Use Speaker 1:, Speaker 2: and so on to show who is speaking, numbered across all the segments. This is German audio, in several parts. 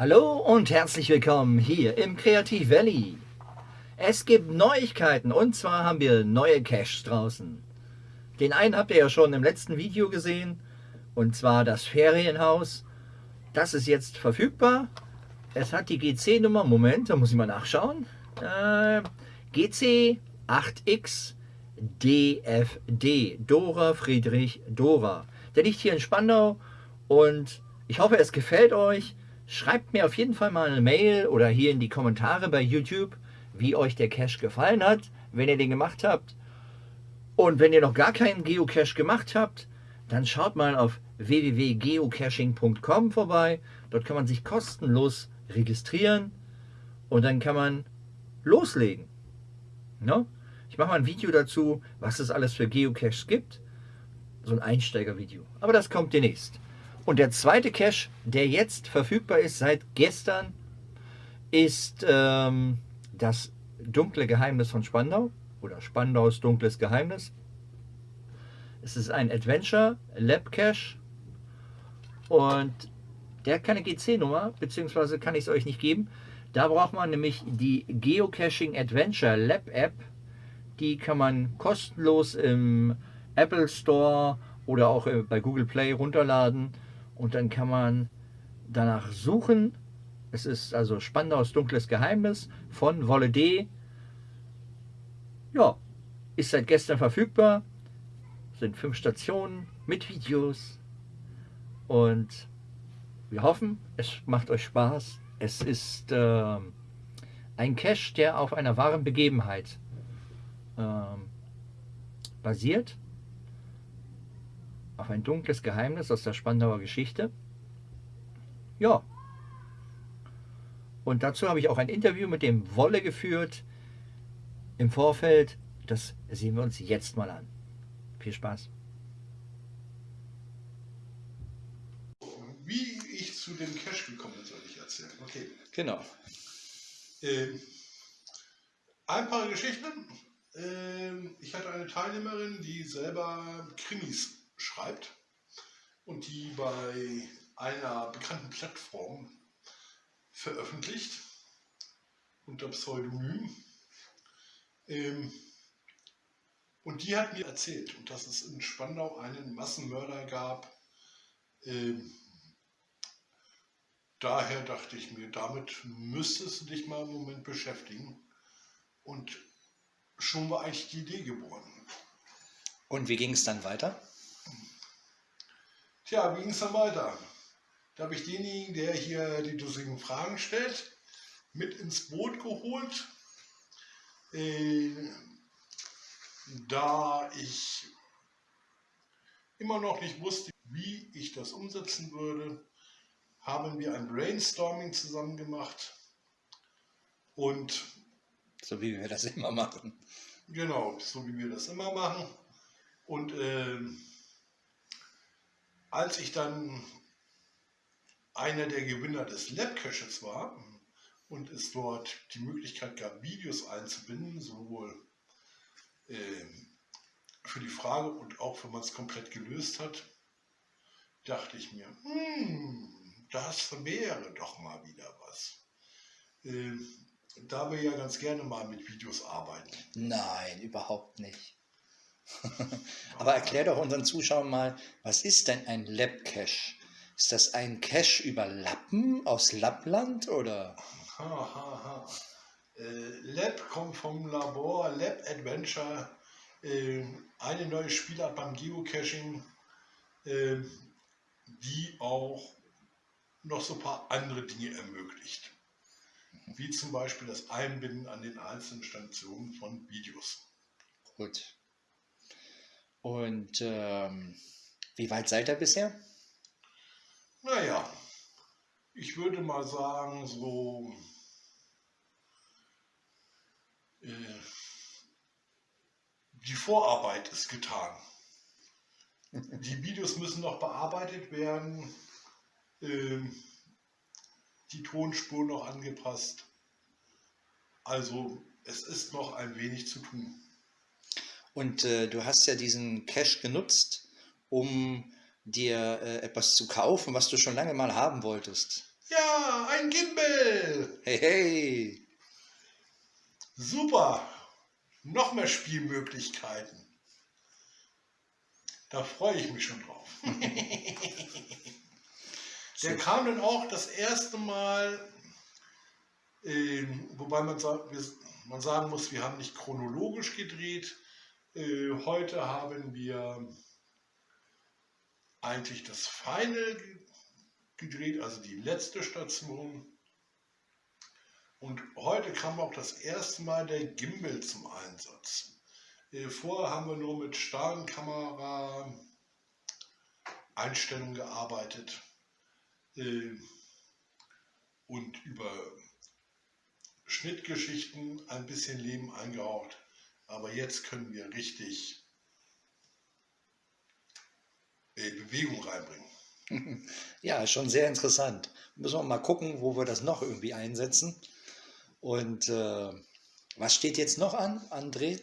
Speaker 1: Hallo und herzlich willkommen hier im Kreativ Valley. Es gibt Neuigkeiten und zwar haben wir neue Caches draußen. Den einen habt ihr ja schon im letzten Video gesehen und zwar das Ferienhaus. Das ist jetzt verfügbar. Es hat die GC-Nummer, Moment, da muss ich mal nachschauen. Äh, GC8X DFD, Dora Friedrich Dora. Der liegt hier in Spandau und ich hoffe, es gefällt euch. Schreibt mir auf jeden Fall mal eine Mail oder hier in die Kommentare bei YouTube, wie euch der Cache gefallen hat, wenn ihr den gemacht habt. Und wenn ihr noch gar keinen Geocache gemacht habt, dann schaut mal auf www.geocaching.com vorbei. Dort kann man sich kostenlos registrieren und dann kann man loslegen. No? Ich mache mal ein Video dazu, was es alles für Geocaches gibt. So ein Einsteigervideo. Aber das kommt demnächst. Und der zweite Cache, der jetzt verfügbar ist seit gestern, ist ähm, das dunkle Geheimnis von Spandau oder Spandaus dunkles Geheimnis. Es ist ein Adventure Lab Cache und der hat keine GC-Nummer, beziehungsweise kann ich es euch nicht geben. Da braucht man nämlich die Geocaching Adventure Lab App. Die kann man kostenlos im Apple Store oder auch äh, bei Google Play runterladen und dann kann man danach suchen. Es ist also Spandaus dunkles Geheimnis von Wolle D. Ja, ist seit gestern verfügbar. Sind fünf Stationen mit Videos. Und wir hoffen, es macht euch Spaß. Es ist äh, ein Cache, der auf einer wahren Begebenheit äh, basiert auf ein dunkles Geheimnis aus der Spandauer Geschichte. Ja. Und dazu habe ich auch ein Interview mit dem Wolle geführt im Vorfeld. Das sehen wir uns jetzt mal an. Viel Spaß.
Speaker 2: Wie ich zu dem Cash gekommen bin, soll ich erzählen. Okay.
Speaker 1: Genau.
Speaker 2: Ähm, ein paar Geschichten. Ähm, ich hatte eine Teilnehmerin, die selber Krimis schreibt und die bei einer bekannten Plattform veröffentlicht unter Pseudonym. Ähm, und die hat mir erzählt, dass es in Spandau einen Massenmörder gab. Ähm, daher dachte ich mir, damit müsstest du dich mal im Moment beschäftigen. Und schon war eigentlich die Idee geboren.
Speaker 1: Und wie ging es dann weiter?
Speaker 2: Tja, wie ging es dann weiter? Da habe ich denjenigen, der hier die dussigen Fragen stellt, mit ins Boot geholt. Äh, da ich immer noch nicht wusste, wie ich das umsetzen würde, haben wir ein Brainstorming zusammen gemacht. Und
Speaker 1: so wie wir das immer machen.
Speaker 2: Genau, so wie wir das immer machen. Und äh, als ich dann einer der Gewinner des Lab-Caches war und es dort die Möglichkeit gab, Videos einzubinden, sowohl äh, für die Frage und auch wenn man es komplett gelöst hat, dachte ich mir, hm, das wäre doch mal wieder was. Äh, da wir ja ganz gerne mal mit Videos arbeiten.
Speaker 1: Nein, überhaupt nicht. Aber erklär doch unseren Zuschauern mal, was ist denn ein Lab-Cache? Ist das ein Cache über Lappen aus Lappland oder?
Speaker 2: Ha, ha, ha. Äh, Lab kommt vom Labor, Lab Adventure, äh, eine neue Spielart beim Geocaching, äh, die auch noch so ein paar andere Dinge ermöglicht. Wie zum Beispiel das Einbinden an den einzelnen Stationen von Videos.
Speaker 1: Gut. Und ähm, wie weit seid ihr bisher?
Speaker 2: Naja, ich würde mal sagen, so äh, die Vorarbeit ist getan. Die Videos müssen noch bearbeitet werden, äh, die Tonspur noch angepasst. Also es ist noch ein wenig zu tun.
Speaker 1: Und äh, du hast ja diesen Cash genutzt, um dir äh, etwas zu kaufen, was du schon lange mal haben wolltest.
Speaker 2: Ja, ein Gimbal.
Speaker 3: Hey, hey.
Speaker 2: Super. Noch mehr Spielmöglichkeiten. Da freue ich mich schon drauf. Der kam dann auch das erste Mal, äh, wobei man, man sagen muss, wir haben nicht chronologisch gedreht. Äh, heute haben wir eigentlich das Final gedreht, also die letzte Station. Und heute kam auch das erste Mal der Gimbal zum Einsatz. Äh, vorher haben wir nur mit Stahlkamera Einstellungen gearbeitet äh, und über Schnittgeschichten ein bisschen Leben eingehaucht. Aber jetzt können wir richtig Bewegung reinbringen.
Speaker 3: Ja, schon sehr interessant. Müssen wir mal gucken, wo wir das noch irgendwie einsetzen. Und äh, was steht jetzt noch an, André?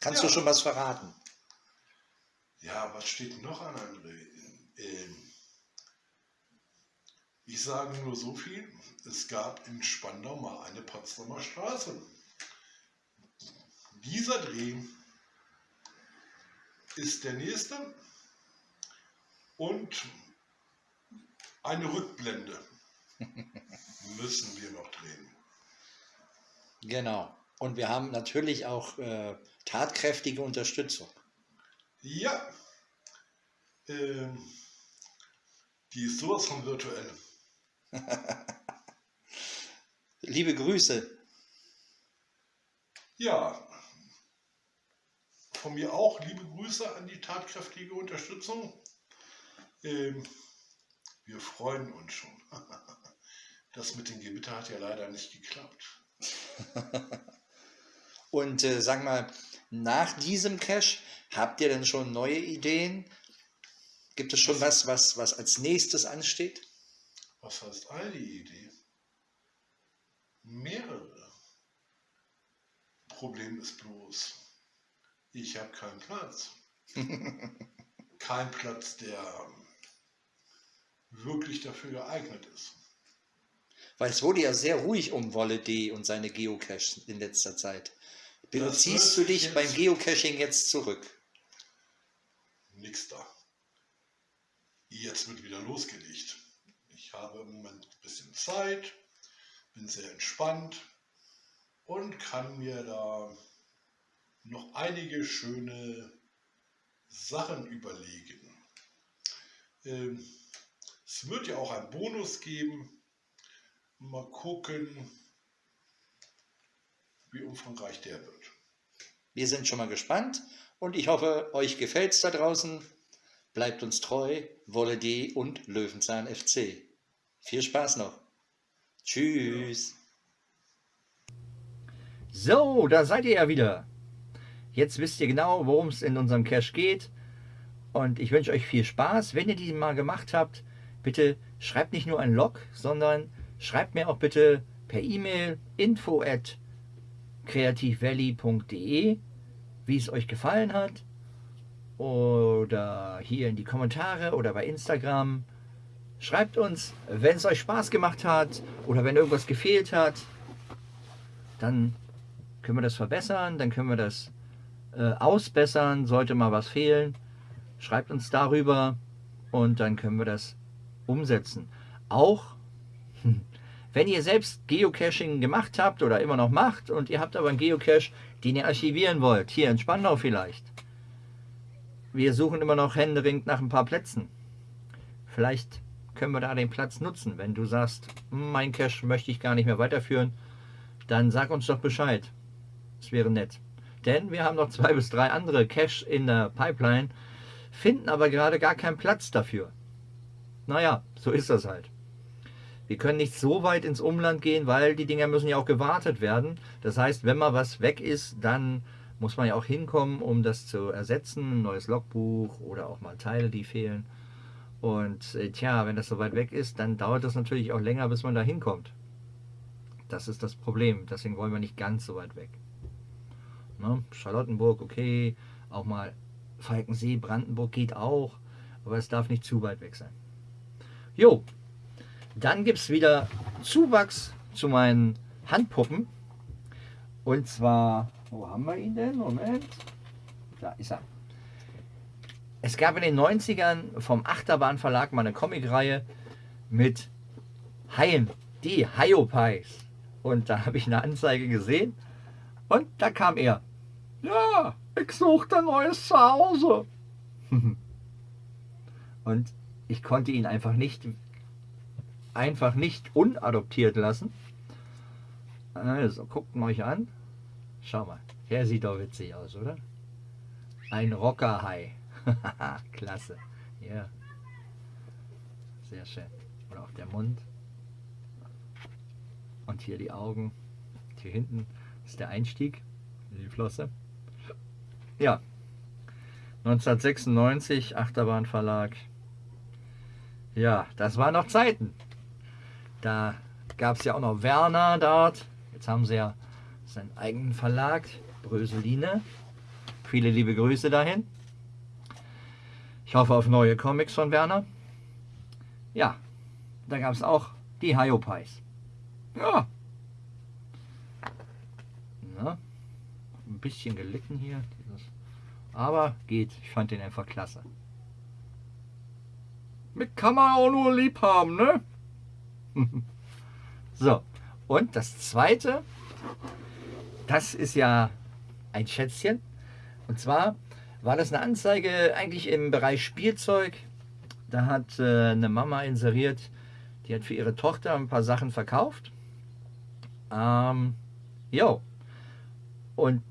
Speaker 3: Kannst
Speaker 2: Ja.
Speaker 3: du schon was verraten?
Speaker 2: Ja, was steht noch an, André? Ähm, ich sage nur so viel, es gab in Spandau mal eine Potsdamer Straße. Dieser Dreh ist der nächste und eine Rückblende müssen wir noch drehen.
Speaker 3: Genau. Und wir haben natürlich auch äh, tatkräftige Unterstützung.
Speaker 2: Ja, ähm, die ist sowas von virtuell.
Speaker 3: Liebe Grüße.
Speaker 2: Ja, von mir auch liebe Grüße an die tatkräftige Unterstützung. Ähm, wir freuen uns schon. Das mit dem Gewitter hat ja leider nicht geklappt.
Speaker 3: Und äh, sag mal, nach diesem Cache, habt ihr denn schon neue Ideen? Gibt es schon was, was, was als nächstes ansteht?
Speaker 2: Was heißt eine Idee? Mehrere. Problem ist bloß, ich habe keinen Platz. Kein Platz, der wirklich dafür geeignet ist.
Speaker 3: Weil es wurde ja sehr ruhig um Wolle D und seine Geocaches in letzter Zeit. Beziehst du dich beim Geocaching jetzt zurück?
Speaker 2: Nix da. Jetzt wird wieder losgelegt. Ich habe im Moment ein bisschen Zeit, bin sehr entspannt und kann mir da noch einige schöne Sachen überlegen. Ähm, es wird ja auch einen Bonus geben. Mal gucken, wie umfangreich der wird.
Speaker 3: Wir sind schon mal gespannt und ich hoffe, euch gefällt es da draußen. Bleibt uns treu, Wolle D und Löwenzahn FC. Viel Spaß noch. Tschüss.
Speaker 1: So, da seid ihr ja wieder. Jetzt wisst ihr genau, worum es in unserem Cache geht. Und ich wünsche euch viel Spaß. Wenn ihr die mal gemacht habt, bitte schreibt nicht nur ein Log, sondern schreibt mir auch bitte per E-Mail info at creativevalley.de, wie es euch gefallen hat. Oder hier in die Kommentare oder bei Instagram. Schreibt uns, wenn es euch Spaß gemacht hat oder wenn irgendwas gefehlt hat. Dann können wir das verbessern, dann können wir das äh, ausbessern, sollte mal was fehlen. Schreibt uns darüber und dann können wir das umsetzen. Auch wenn ihr selbst Geocaching gemacht habt oder immer noch macht und ihr habt aber einen Geocache, den ihr archivieren wollt, hier in Spandau vielleicht. Wir suchen immer noch händeringend nach ein paar Plätzen. Vielleicht können wir da den Platz nutzen. Wenn du sagst, "Hm, mein Cache möchte ich gar nicht mehr weiterführen, dann sag uns doch Bescheid. Das wäre nett. Denn wir haben noch zwei bis drei andere Cache in der Pipeline, finden aber gerade gar keinen Platz dafür. Naja, so ist das halt. Wir können nicht so weit ins Umland gehen, weil die Dinger müssen ja auch gewartet werden. Das heißt, wenn mal was weg ist, dann muss man ja auch hinkommen, um das zu ersetzen. Ein neues Logbuch oder auch mal Teile, die fehlen. Und äh, tja, wenn das so weit weg ist, dann dauert das natürlich auch länger, bis man da hinkommt. Das ist das Problem. Deswegen wollen wir nicht ganz so weit weg. Ne? Charlottenburg, okay. Auch mal Falkensee, Brandenburg geht auch. Aber es darf nicht zu weit weg sein. Jo, Dann gibt es wieder Zuwachs zu meinen Handpuppen. Und zwar, wo haben wir ihn denn? Moment. Da ist er. Es gab in den 90ern vom Achterbahn Verlag mal eine Comicreihe mit Haien, die Hiopies. Und da habe ich eine Anzeige gesehen und da kam er. Ja, ich suchte ein neues Zuhause. und ich konnte ihn einfach nicht, einfach nicht unadoptiert lassen. Also, guckt mal euch an. Schau mal, der sieht doch witzig aus, oder? Ein Rockerhai. Klasse. Ja. Sehr schön. Oder auch der Mund. Und hier die Augen. Hier hinten ist der Einstieg in die Flosse. Ja. 1996, Achterbahnverlag. Ja, das waren noch Zeiten. Da gab es ja auch noch Werner dort. Jetzt haben sie ja seinen eigenen Verlag, Bröseline. Viele liebe Grüße dahin. Ich hoffe auf neue Comics von Werner. Ja, da gab es auch die Hyopies. Ja. Na, ein bisschen gelitten hier. Aber geht. Ich fand den einfach klasse. Mit kann man auch nur lieb haben, ne? so, und das zweite, das ist ja ein Schätzchen. Und zwar war das eine Anzeige eigentlich im Bereich Spielzeug. Da hat äh, eine Mama inseriert, die hat für ihre Tochter ein paar Sachen verkauft. Ähm, jo. Und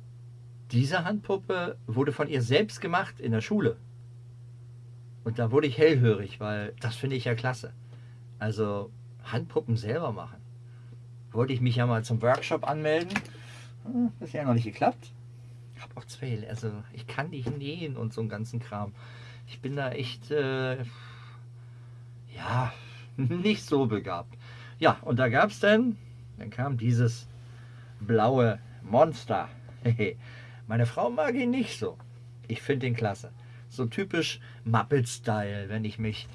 Speaker 1: diese Handpuppe wurde von ihr selbst gemacht in der Schule. Und da wurde ich hellhörig, weil das finde ich ja klasse. Also Handpuppen selber machen. Wollte ich mich ja mal zum Workshop anmelden. Hm, das ist ja noch nicht geklappt. Ich habe auch zwei, also ich kann nicht nähen und so einen ganzen Kram. Ich bin da echt, äh, ja, nicht so begabt. Ja, und da gab es dann, dann kam dieses blaue Monster. Meine Frau mag ihn nicht so. Ich finde ihn klasse. So typisch Muppet-Style, wenn ich mich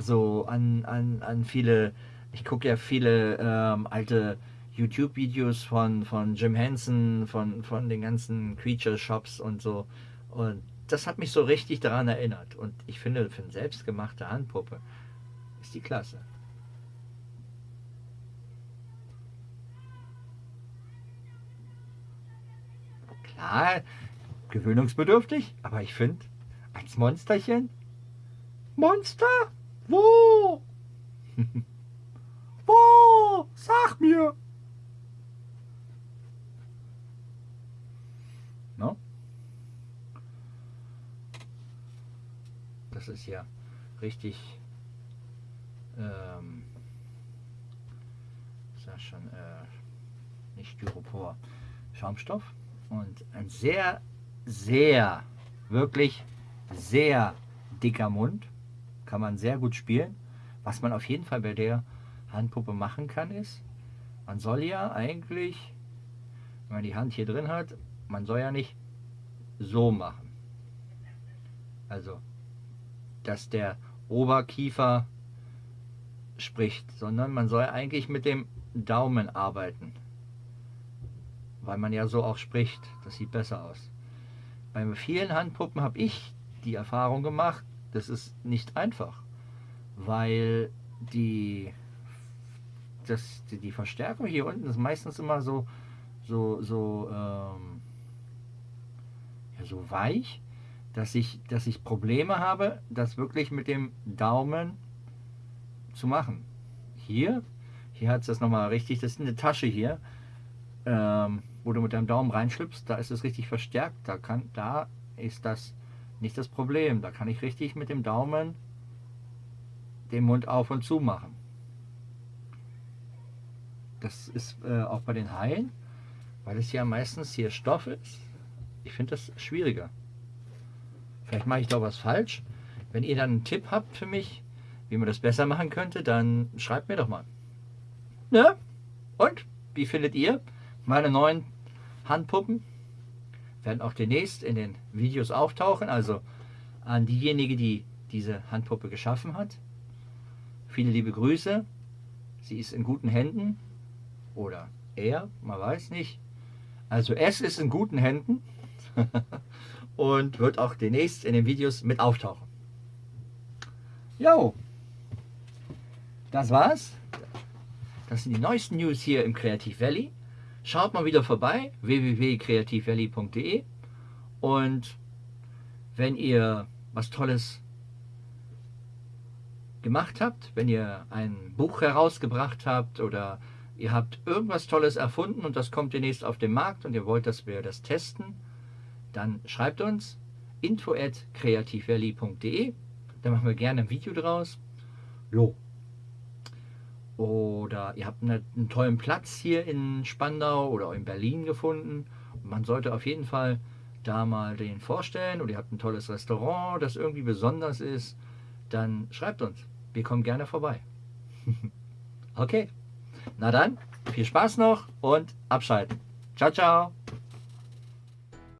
Speaker 1: so an, an, an viele, ich gucke ja viele ähm, alte YouTube-Videos von, von Jim Henson, von, von den ganzen Creature-Shops und so. Und das hat mich so richtig daran erinnert. Und ich finde, für eine selbstgemachte Handpuppe ist die klasse. Klar, gewöhnungsbedürftig, aber ich finde, als Monsterchen. Monster? Wo? Wo? Sag mir! No? Das ist ja richtig ähm, ist ja schon äh, nicht Styropor, Schaumstoff und ein sehr, sehr, wirklich sehr dicker Mund. Kann man sehr gut spielen. Was man auf jeden Fall bei der Handpuppe machen kann, ist, man soll ja eigentlich, wenn man die Hand hier drin hat, man soll ja nicht so machen. Also, dass der Oberkiefer spricht, sondern man soll eigentlich mit dem Daumen arbeiten. Weil man ja so auch spricht. Das sieht besser aus. Bei vielen Handpuppen habe ich die Erfahrung gemacht, das ist nicht einfach. Weil die, das, die, Verstärkung hier unten ist meistens immer so, so, so, ähm, ja, so weich, dass ich, dass ich Probleme habe, das wirklich mit dem Daumen zu machen. Hier, hier hat es das nochmal richtig, das ist eine Tasche hier, ähm, wo du mit deinem Daumen reinschlüpfst, da ist es richtig verstärkt, da, kann, da ist das nicht das Problem, da kann ich richtig mit dem Daumen den Mund auf und zu machen. Das ist äh, auch bei den Haien, weil es ja meistens hier Stoff ist. Ich finde das schwieriger. Vielleicht mache ich da was falsch. Wenn ihr dann einen Tipp habt für mich, wie man das besser machen könnte, dann schreibt mir doch mal. Ja? Und? Wie findet ihr meine neuen Handpuppen? Werden auch demnächst in den Videos auftauchen. Also an diejenige, die diese Handpuppe geschaffen hat. Viele liebe Grüße. sie ist in guten Händen oder er, man weiß nicht. Also es ist in guten Händen und wird auch demnächst in den Videos mit auftauchen. Jo, das war's. Das sind die neuesten News hier im Kreativ Valley. Schaut mal wieder vorbei, www.kreativvalley.de und wenn ihr was Tolles gemacht habt, wenn ihr ein Buch herausgebracht habt oder ihr habt irgendwas Tolles erfunden und das kommt demnächst auf den Markt und ihr wollt, dass wir das testen, dann schreibt uns info at kreativvalley.de. Da machen wir gerne ein Video draus. Jo. Oder ihr habt eine, einen tollen Platz hier in Spandau oder in Berlin gefunden. Man sollte auf jeden Fall da mal den vorstellen. Oder ihr habt ein tolles Restaurant, das irgendwie besonders ist. Dann schreibt uns. Wir kommen gerne vorbei. okay. Na dann, viel Spaß noch und abschalten. Ciao, ciao.